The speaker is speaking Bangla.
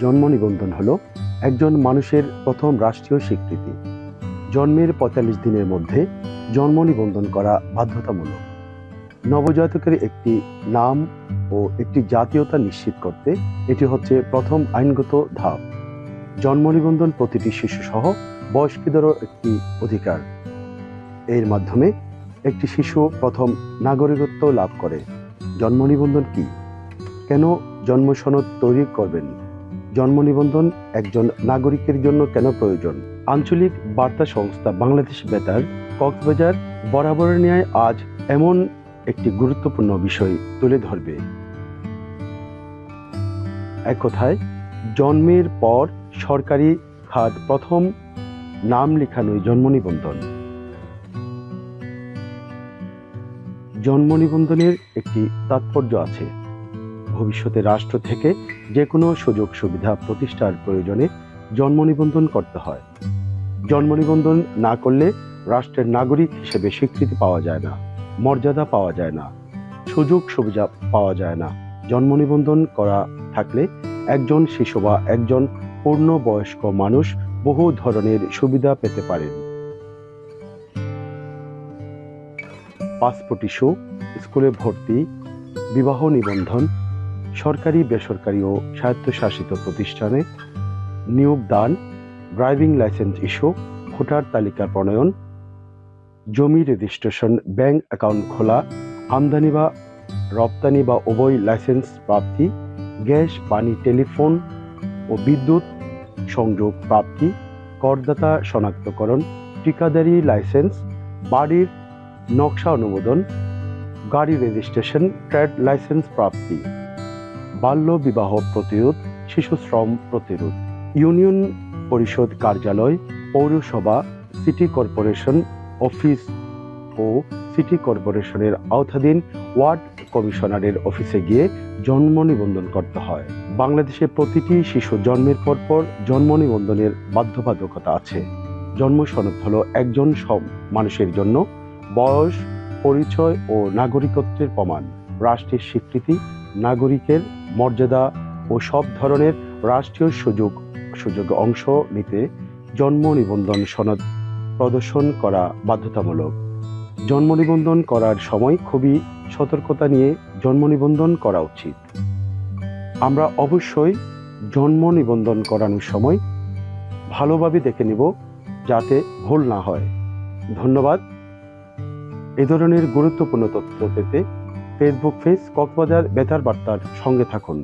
জন্ম নিবন্ধন হলো একজন মানুষের প্রথম রাষ্ট্রীয় স্বীকৃতি। জন্মের পঁয়তাল্লিশ দিনের মধ্যে জন্ম নিবন্ধন করা বাধ্যতামূলক। নবজাতকের একটি নাম ও একটি জাতীয়তা নিশ্চিত করতে এটি হচ্ছে প্রথম আইনগত ধাপ। জন্ম নিবন্ধন প্রতিটি শিশুসহ বয়স্কদেরও একটি অধিকার। এর মাধ্যমে একটি শিশু প্রথম নাগরিকত্ব লাভ করে। জন্ম নিবন্ধন কি? কেন জন্মসনদ তৈরি করবেন? জন্ম নিবন্ধন একজন নাগরিকের জন্য কেন প্রয়োজন? আঞ্চলিক বার্তা সংস্থা বাংলাদেশ বেতার, কক্সবাজার বরাবরের ন্যায় আজ এমন একটি গুরুত্বপূর্ণ বিষয় তুলে ধরবে। এক কথায়, জন্মের পর সরকারি খাত প্রথম নাম লেখানোই জন্ম নিবন্ধন। জন্ম নিবন্ধনের একটি তাৎপর্য আছে। ভবিষ্যতে রাষ্ট্র থেকে যে কোনো সুযোগ সুবিধা প্রতিষ্ঠার প্রয়োজনে জন্ম নিবন্ধন করতে হয়। জন্ম নিবন্ধন না করলে রাষ্ট্রের নাগরিক হিসেবে স্বীকৃতি পাওয়া যায় না, মর্যাদা পাওয়া যায় না, সুযোগ সুবিধা পাওয়া যায় না। জন্ম নিবন্ধন করা থাকলে একজন শিশু বা একজন পূর্ণবয়স্ক মানুষ বহু ধরনের সুবিধা পেতে পারেন। পাসপোর্ট ইস্যু, স্কুলে ভর্তি, বিবাহ নিবন্ধন সরকারি, বেসরকারি ও স্বায়ত্তশাসিত প্রতিষ্ঠানে নিয়োগ দান, ড্রাইভিং লাইসেন্স ইস্যু, ভোটার তালিকা প্রণয়ন, জমি রেজিস্ট্রেশন, ব্যাংক অ্যাকাউন্ট খোলা, আমদানি বা রপ্তানি বা উভয় লাইসেন্স প্রাপ্তি, গ্যাস, পানি, টেলিফোন ও বিদ্যুৎ সংযোগ প্রাপ্তি, করদাতা শনাক্তকরণ, ঠিকাদারি লাইসেন্স, বাড়ির নকশা অনুমোদন, গাড়ি রেজিস্ট্রেশন, ট্রেড লাইসেন্স প্রাপ্তি। বাল্য বিবাহ প্রতিরোধ, শিশু শ্রম প্রতিরোধ। ইউনিয়ন পরিষদ কার্যালয়, পৌরসভা, সিটি কর্পোরেশন অফিস ও সিটি কর্পোরেশনের আওতাধীন ওয়ার্ড কমিশনারের অফিসে গিয়ে জন্ম নিবন্ধন করতে হয়। বাংলাদেশে প্রতিটি শিশু জন্মের পর পর জন্ম নিবন্ধনের বাধ্যবাধকতা আছে। জন্ম সনদ হলো একজন সব মানুষের জন্য, বয়স, পরিচয় ও নাগরিকত্বের প্রমাণ, রাষ্ট্রের স্বীকৃতি, নাগরিকের মর্যাদা ও সব ধরনের রাষ্ট্রীয় সুযোগ সুযোগ অংশ নিতে জন্ম নিবন্ধন সনদ প্রদর্শন করা বাধ্যতামূলক। জন্ম নিবন্ধন করার সময় খুবই সতর্কতা নিয়ে জন্ম নিবন্ধন করা উচিত। আমরা অবশ্যই জন্ম নিবন্ধন করানোর সময় ভালোভাবে দেখে নিব যাতে ভুল না হয়। ধন্যবাদ। এ ধরনের গুরুত্বপূর্ণ তথ্য পেতে ফেসবুক পেজ কক্সবাজার বেতার বার্তার সঙ্গে থাকুন।